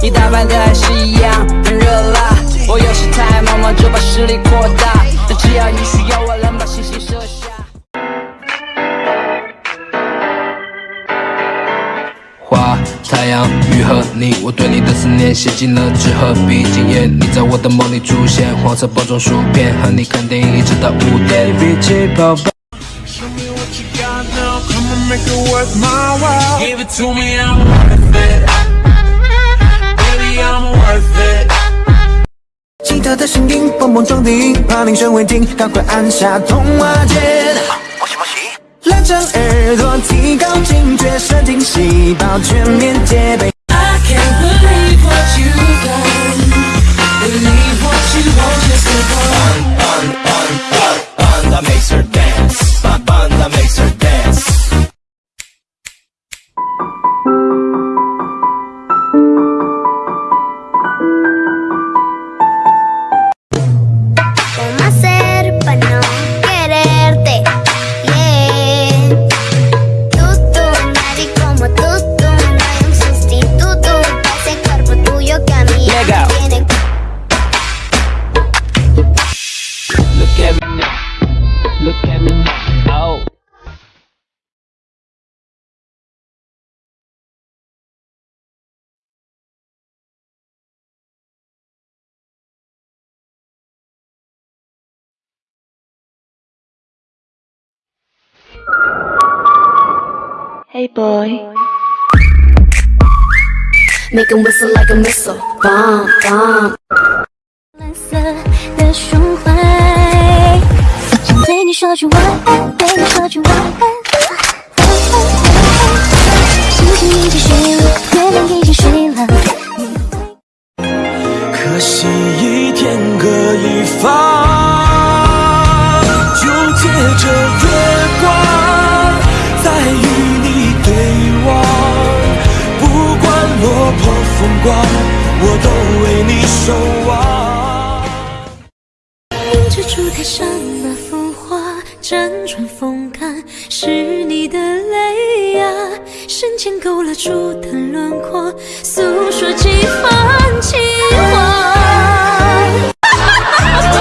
你打扮的还是一样很热辣。我有时太忙忙就把势力扩大，但只要你需要，我能把星星射下。花、太阳、雨和你，我对你的思念写进了纸和笔。今夜你在我的梦里出现，黄色包装薯片，和你看电影一直到五点。比起跑吧。Show me what you got now, come and make it worth my while. Give it to me, I'm worth it. 他的声音蹦蹦撞顶，怕铃声未停，赶快按下通话键。拉长耳朵，提高警觉，神经细胞全面戒备。Hey boy，Make him whistle like a missile. Bomb, bomb. 蓝色的胸怀，想对你说句晚安，对你说句晚安。星星已经睡了，月亮已经睡了。可惜一天各一方，就借着落魄风光，我都为你守望。凝蜘蛛台上那幅画，辗转风干，是你的泪呀、深浅勾勒出的轮廓，诉说几番。